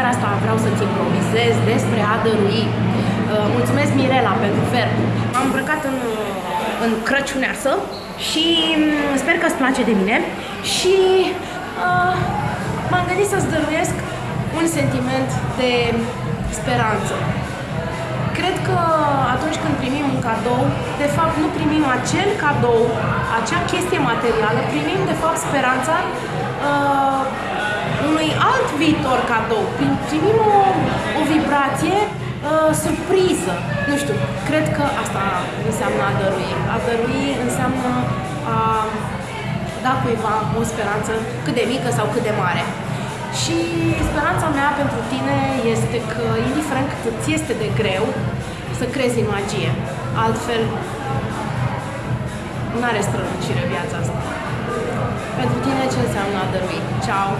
seara asta vreau să-ți improvizez despre a dărui. Uh, mulțumesc Mirela pentru verb. M-am îmbrăcat în, uh, în crăciuneasă și mm, sper că îți place de mine și uh, m-am gândit să-ți dăruiesc un sentiment de speranță. Cred că atunci când primim un cadou, de fapt nu primim acel cadou, acea chestie materială, primim de fapt speranța uh, unui alt viitor cadou. Primim o, o vibrație uh, surpriză. Nu știu, cred că asta înseamnă a dărui. A dărui înseamnă a da cuiva o speranță cât de mică sau cât de mare. Și speranța mea pentru tine este că, indiferent cât ți este de greu, să crezi în magie. Altfel, nu are strălucire viața asta. Pentru tine ce înseamnă a dărui? Ciao!